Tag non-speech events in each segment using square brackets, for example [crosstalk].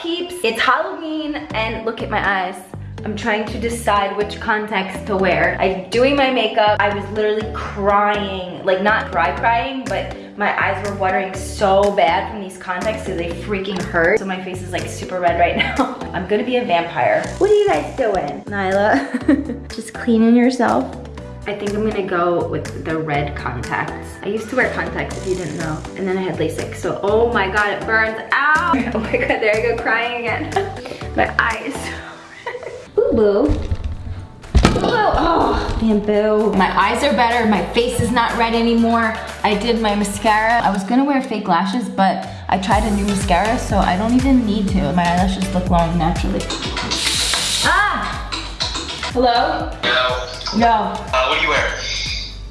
peeps? It's Halloween and look at my eyes. I'm trying to decide which contacts to wear. I'm doing my makeup. I was literally crying, like not cry crying, but my eyes were watering so bad from these contacts because they freaking hurt. So my face is like super red right [laughs] now. I'm gonna be a vampire. What are you guys doing? Nyla, [laughs] just cleaning yourself. I think I'm gonna go with the red contacts. I used to wear contacts if you didn't know. And then I had LASIK, so oh my God, it burns. Ow! [laughs] Oh my God, there I go crying again. [laughs] my eyes. [laughs] Boo boo. Oh, bamboo. My eyes are better. My face is not red anymore. I did my mascara. I was gonna wear fake lashes, but I tried a new mascara, so I don't even need to. My eyelashes look long naturally. Ah! Hello? No. No. Uh, what are you wearing?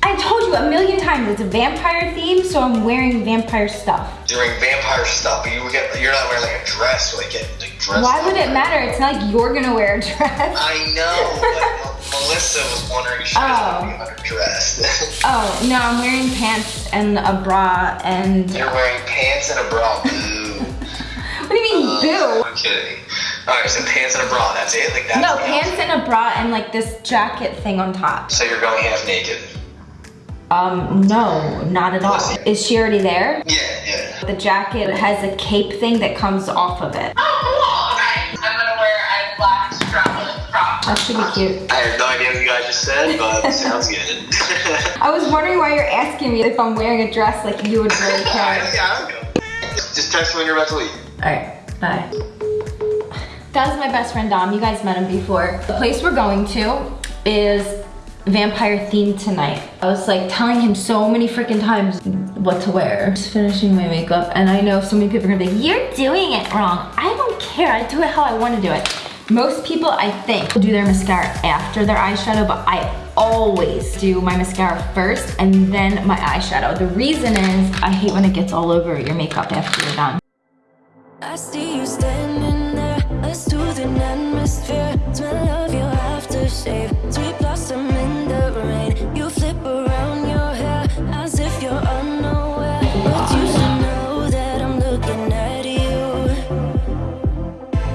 I told you a million times, it's a vampire theme, so I'm wearing vampire stuff. You're wearing vampire stuff, but you get, you're not wearing like a dress, like get like dressed Why would it matter? It's not like you're gonna wear a dress. I know, [laughs] but Melissa was wondering if she was Oh. going to be underdressed. [laughs] Oh, no, I'm wearing pants and a bra and... you're wearing pants and a bra. Boo. [laughs] What do you mean, boo? I'm kidding. Alright, so pants and a bra, that's it? Like that's No, pants outfit? and a bra and like this jacket thing on top. So you're going half naked? Um, no, not at all. Is she already there? Yeah, yeah. The jacket has a cape thing that comes off of it. Oh, right. I'm gonna wear a black strapless crop. That should be cute. I have no idea what you guys just said, but sounds good. [laughs] I was wondering why you're asking me if I'm wearing a dress like you would really [laughs] care. I, yeah, I don't know. Just, just text me when you're about to leave. Alright, bye. That was my best friend Dom. You guys met him before. The place we're going to is vampire themed tonight. I was like telling him so many freaking times what to wear. Just finishing my makeup and I know so many people are gonna be like, you're doing it wrong. I don't care, I do it how I wanna do it. Most people, I think, do their mascara after their eyeshadow, but I always do my mascara first and then my eyeshadow. The reason is I hate when it gets all over your makeup after you're done. Aftershave, sweet blossom in the rain. You flip around your hair as if you're unaware. But you should know that I'm looking at you.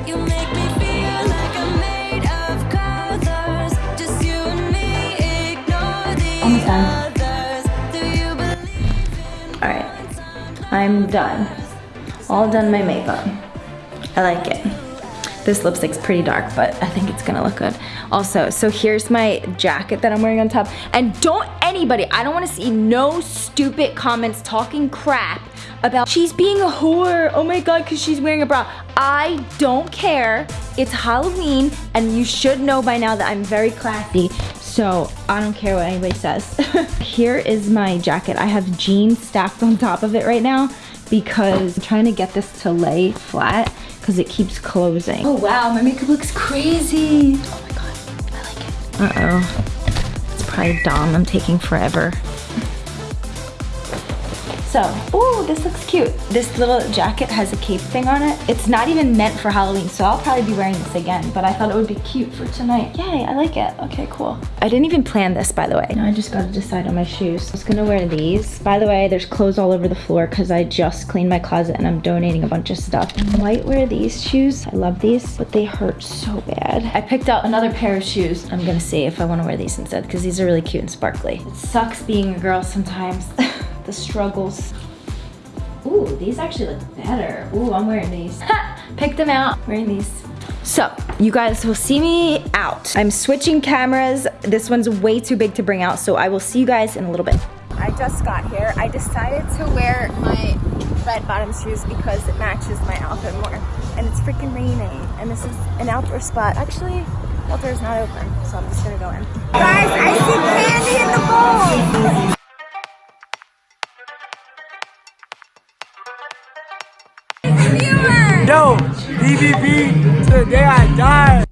You make me feel like I'm made of colors. Just you and me, ignore the others. Do you believe? All right, I'm done. All done my makeup. I like it. This lipstick's pretty dark, but I think it's gonna look good. Also, so here's my jacket that I'm wearing on top. And don't anybody, I don't wanna see no stupid comments talking crap about she's being a whore. Oh my God, cause she's wearing a bra. I don't care. It's Halloween and you should know by now that I'm very classy. So I don't care what anybody says. [laughs] Here is my jacket. I have jeans stacked on top of it right now because I'm trying to get this to lay flat because it keeps closing. Oh wow, my makeup looks crazy. Oh my God, I like it. Uh-oh. It's probably Dom, I'm taking forever. So, ooh, this looks cute. This little jacket has a cape thing on it. It's not even meant for Halloween, so I'll probably be wearing this again, but I thought it would be cute for tonight. Yay, I like it. Okay, cool. I didn't even plan this, by the way. Now I just gotta decide on my shoes. I was gonna wear these. By the way, there's clothes all over the floor because I just cleaned my closet and I'm donating a bunch of stuff. I might wear these shoes. I love these, but they hurt so bad. I picked out another pair of shoes. I'm gonna see if I wanna wear these instead because these are really cute and sparkly. It sucks being a girl sometimes. [laughs] the struggles. Ooh, these actually look better. Ooh, I'm wearing these. [laughs] Ha! Them out, wearing these. So, you guys will see me out. I'm switching cameras. This one's way too big to bring out, so I will see you guys in a little bit. I just got here. I decided to wear my red bottom shoes because it matches my outfit more. And it's freaking raining, and this is an outdoor spot. Actually, outdoor is not open, so I'm just gonna go in. Guys, I see candy in the bowl! Yo, BBB, today I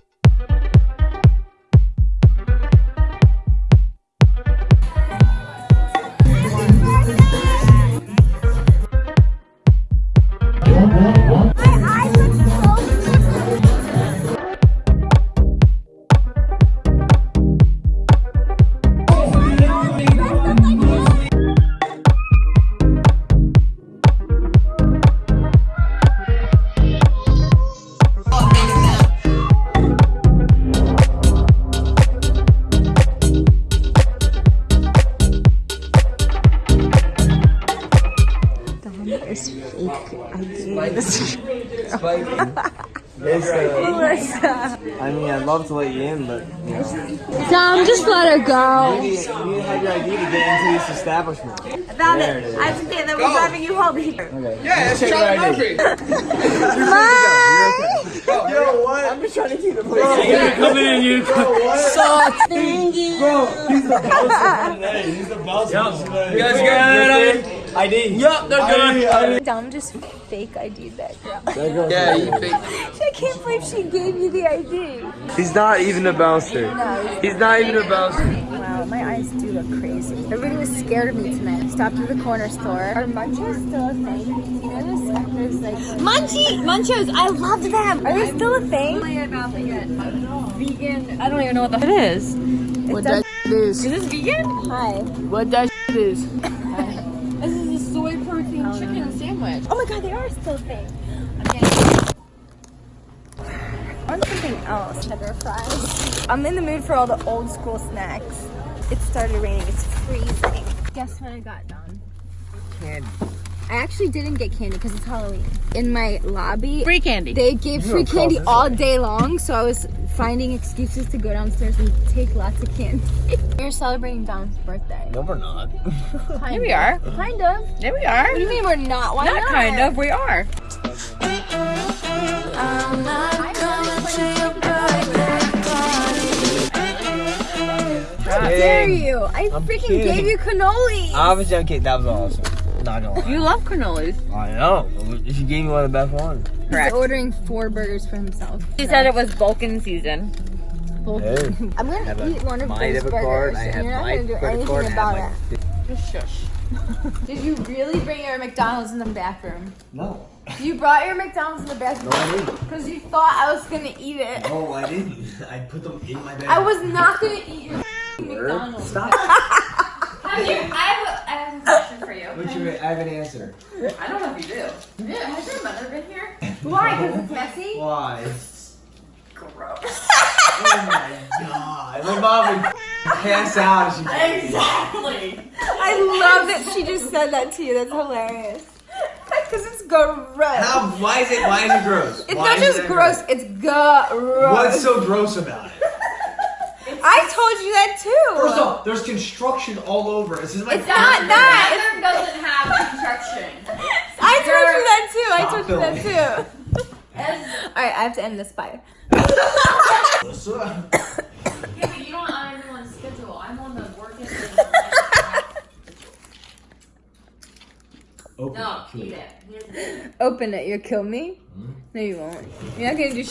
died. [laughs] Uh, oh Melissa. I mean, I'd love to let you in, but you know, Dom, just let her you go. need, you need to have your ID to get into this establishment. I found There it. it is. I have to say that we're driving you home here. Yeah, it's Check Charlie your Murphy. [laughs] Bye. Yo, what? I'm just trying to keep the place. coming in, you. Bro, what? [laughs] So stingy. Bro, he's the bouncer today. He's the bouncer today. You guys good? ID. Yup, they're ID, ID. Dom just fake ID'd that girl. Yeah, you think. I can't believe she gave you the ID. He's not even a bouncer. No. He's not even a bouncer. Wow, my eyes do look crazy. Everybody was scared of me tonight. Stopped at the corner store. Are munchos still a thing? You know this? There's like Munchie munchos. I loved them. Are they still a thing? vegan. I don't even know what the it is. What that Is is. this vegan? Hi. What that is? this is a soy protein chicken sandwich. Oh my god, they are still a thing. I want something else. Cheddar fries. I'm in the mood for all the old school snacks. It started raining. It's freezing. Guess what I got, Dom? Candy. I actually didn't get candy because it's Halloween. In my lobby, Free candy. they gave free candy all day long, so I was finding excuses to go downstairs and take lots of candy. [laughs] We're celebrating Dom's birthday. No, we're not. Kind Here we of. are. Kind of. There we are. What do you mean we're not? Why not? Not kind of. We are. I'm not coming to your birthday party. How dare you? I freaking kidding. gave you cannoli. I was joking. That was awesome. Not gonna lie. You love cannolis. I know. She gave me one of the best ones. Correct. He's ordering four burgers for himself. She said it was Vulcan season. Hey. [laughs] I'm gonna have a- eat one of my those burgers, and you're not gonna do anything card. About it. Just [laughs] shush. Did you really bring your McDonald's in the bathroom? No. You brought your McDonald's in the bathroom No, I didn't. because you thought I was gonna eat it. No, I didn't. I put them in my bag. I was not gonna eat your McDonald's. Stop. [laughs] Have you, I have, a, I have a question for you. What's your, I have an answer. I don't know if you do. Yeah, has your mother been here? [laughs] Why? Because it's messy. Why? It's gross. [laughs] Oh my god. My mom would pass out if she Exactly. I love that she just said that to you. That's hilarious. Because it's gross. How? Why is it? Why is it gross? It's Why not is just it gross. It's gross. What's so gross about it? I told you that too. First off, there's construction all over. This is my. It's not that. Mother doesn't have construction. [laughs] I told you that too. I Stop told you that too. All right, I have to end this. Bye. Melissa. yeah, but you don't on everyone's schedule. I'm on the working. Open No, it. eat it. He doesn't eat it. Open it. You'll kill me. Hmm? No, you won't. You're not gonna do.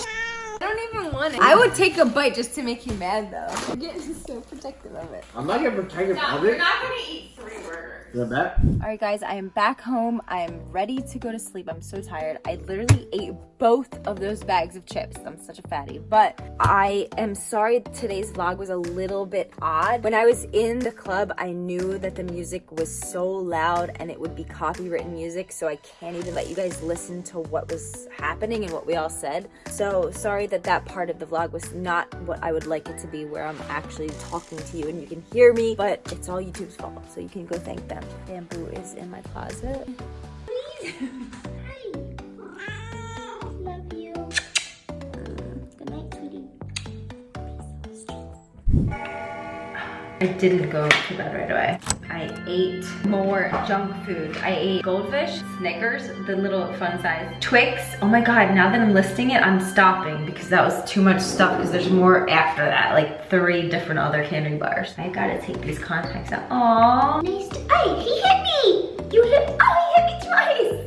Sh- I don't even want it. I would take a bite just to make you mad, though. You're getting [laughs] so protective of it. I'm not gonna protect it No, of you're not gonna eat three burgers. Is that bad? All right, guys, I am back home. I am ready to go to sleep. I'm so tired. I literally ate both of those bags of chips. I'm such a fatty. But I am sorry today's vlog was a little bit odd. When I was in the club, I knew that the music was so loud and it would be copywritten music, so I can't even let you guys listen to what was happening and what we all said. So sorry that that part of the vlog was not what I would like it to be, where I'm actually talking to you and you can hear me, but it's all YouTube's fault, so you can go thank them. Bamboo is in my closet. I didn't go to bed right away. I ate more junk food. I ate goldfish, Snickers, the little fun size, Twix. Oh my God, now that I'm listing it, I'm stopping because that was too much stuff because there's more after that, like three different other candy bars. I gotta take these contacts out. Aww. Nice. Hey, he hit me. You hit. Oh, he hit me twice.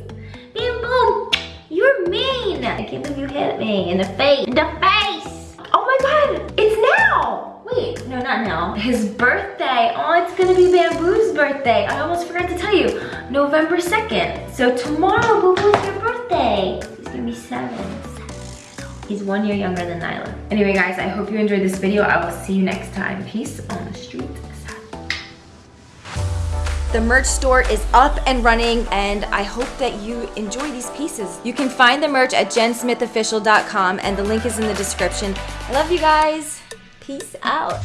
Bam, boom. You're mean. I can't believe you hit me in the face. In the face. Oh my God, it's now. Wait, no, not now. His birthday. Oh, it's gonna be Bamboo's birthday. I almost forgot to tell you. November 2nd. So tomorrow, Boo Boo's your birthday. He's gonna be seven. Seven. He's one year younger than Nyla. Anyway, guys, I hope you enjoyed this video. I will see you next time. Peace on the street. The merch store is up and running and I hope that you enjoy these pieces. You can find the merch at jensmithofficial.com and the link is in the description. I love you guys. Peace out.